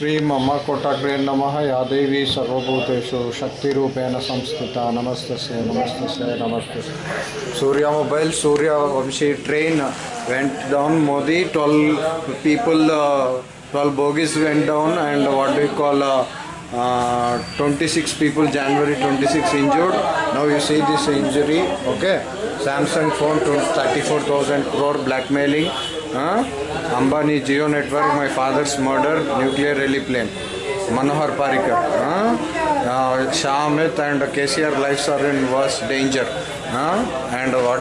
ಶ್ರೀ ಮಮ್ಮ ಕೊಟ್ಟಾಗ್ರೇ ನಮಃ ಯಾದೇವಿ ಸರ್ವಭೂತೇಶು ಶಕ್ತಿರೂಪೇಣ ಸಂಸ್ಥಿತ. ನಮಸ್ತೆ ನಮಸ್ತಸ್ಯ ನಮಸ್ತೆ Surya mobile, Surya Vamshi train went down Modi twelve people twelve bogies went down and what we call twenty six people January twenty six injured ನಾವು you see this injury okay Samsung phone twenty thirty four thousand crore blackmailing Huh? Ambani Geo Network, my father's murder, nuclear rally plan. Manohar Parikar. Huh? Uh, Shamit and KCR lives are in worse danger. Huh? And what?